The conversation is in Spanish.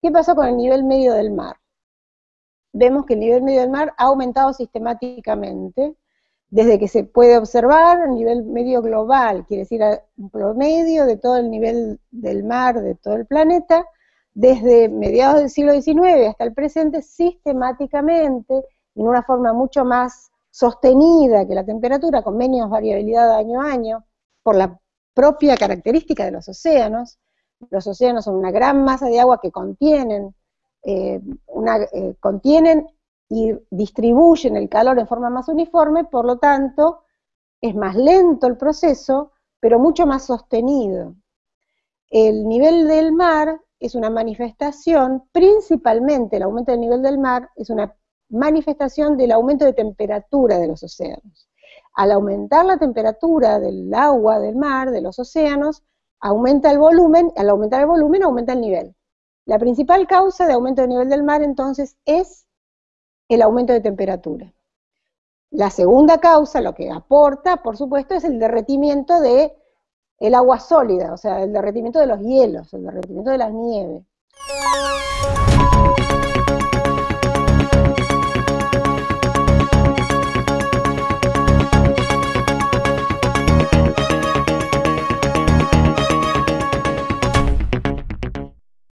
¿Qué pasa con el nivel medio del mar? Vemos que el nivel medio del mar ha aumentado sistemáticamente desde que se puede observar a nivel medio global, quiere decir un promedio de todo el nivel del mar de todo el planeta, desde mediados del siglo XIX hasta el presente, sistemáticamente, en una forma mucho más sostenida que la temperatura, con menos variabilidad año a año, por la propia característica de los océanos, los océanos son una gran masa de agua que contienen, eh, eh, contienen y distribuyen el calor en forma más uniforme, por lo tanto, es más lento el proceso, pero mucho más sostenido. El nivel del mar es una manifestación, principalmente el aumento del nivel del mar, es una manifestación del aumento de temperatura de los océanos. Al aumentar la temperatura del agua, del mar, de los océanos, aumenta el volumen, al aumentar el volumen aumenta el nivel. La principal causa de aumento del nivel del mar entonces es el aumento de temperatura. La segunda causa, lo que aporta, por supuesto, es el derretimiento de el agua sólida, o sea, el derretimiento de los hielos, el derretimiento de las nieves.